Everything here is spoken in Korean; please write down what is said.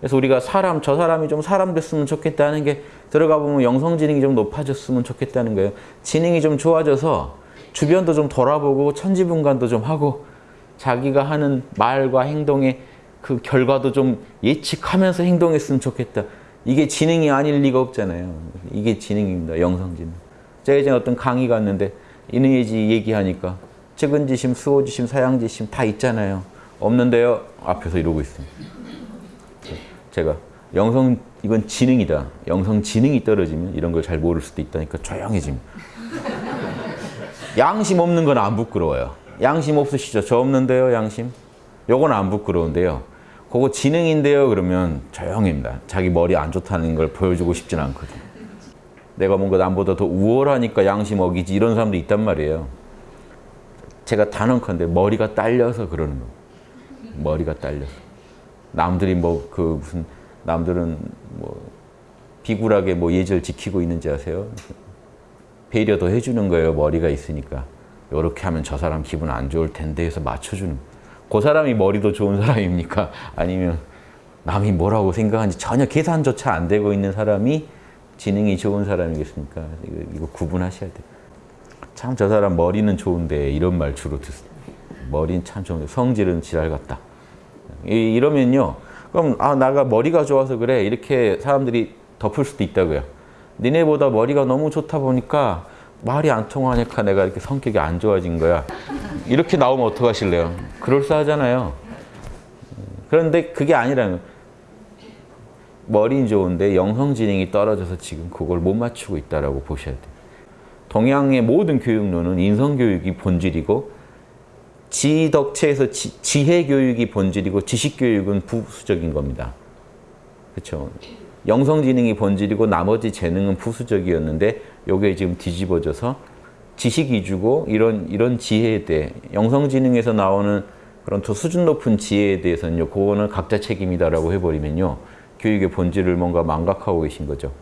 그래서 우리가 사람, 저 사람이 좀 사람 됐으면 좋겠다는 게 들어가 보면 영성 지능이 좀 높아졌으면 좋겠다는 거예요. 지능이 좀 좋아져서 주변도 좀 돌아보고 천지분간도 좀 하고 자기가 하는 말과 행동의 그 결과도 좀 예측하면서 행동했으면 좋겠다. 이게 지능이 아닐 리가 없잖아요. 이게 지능입니다. 영성 지능. 제가 이제 어떤 강의 갔는데 인의예지 얘기하니까 측은지심, 수호지심, 사양지심 다 있잖아요. 없는데요. 앞에서 이러고 있습니다. 제가 영성 이건 지능이다. 영성 지능이 떨어지면 이런 걸 잘 모를 수도 있다니까 조용해집니다. 양심 없는 건 안 부끄러워요. 양심 없으시죠? 저 없는데요, 양심? 요건 안 부끄러운데요. 그거 지능인데요, 그러면 조용합니다. 자기 머리 안 좋다는 걸 보여주고 싶진 않거든요. 내가 뭔가 남보다 더 우월하니까 양심 어기지 이런 사람도 있단 말이에요. 제가 단언컨대 머리가 딸려서 그러는 거예요. 머리가 딸려서. 남들이 뭐 그 무슨 남들은 뭐 비굴하게 뭐 예절 지키고 있는지 아세요? 배려 더 해주는 거예요. 머리가 있으니까. 이렇게 하면 저 사람 기분 안 좋을 텐데 해서 맞춰주는 그 사람이 머리도 좋은 사람입니까? 아니면 남이 뭐라고 생각하는지 전혀 계산조차 안 되고 있는 사람이 지능이 좋은 사람이겠습니까? 이거, 이거 구분하셔야 돼요. 참 저 사람 머리는 좋은데 이런 말 주로 듣습니다. 머리는 참 좋은데 성질은 지랄 같다. 이, 이러면요. 그럼 아 나가 머리가 좋아서 그래 이렇게 사람들이 덮을 수도 있다고요. 니네보다 머리가 너무 좋다 보니까 말이 안 통하니까 내가 이렇게 성격이 안 좋아진 거야. 이렇게 나오면 어떡하실래요? 그럴싸하잖아요. 그런데 그게 아니라는 머리는 좋은데 영성지능이 떨어져서 지금 그걸 못 맞추고 있다고 보셔야 돼요. 동양의 모든 교육론은 인성교육이 본질이고 지덕체에서 지, 지혜교육이 본질이고 지식교육은 부수적인 겁니다. 그렇죠? 영성지능이 본질이고 나머지 재능은 부수적이었는데 요게 지금 뒤집어져서 지식 위주고 이런 이런 지혜에 대해 영성지능에서 나오는 그런 더 수준 높은 지혜에 대해서는요. 그거는 각자 책임이다라고 해버리면요. 교육의 본질을 뭔가 망각하고 계신 거죠.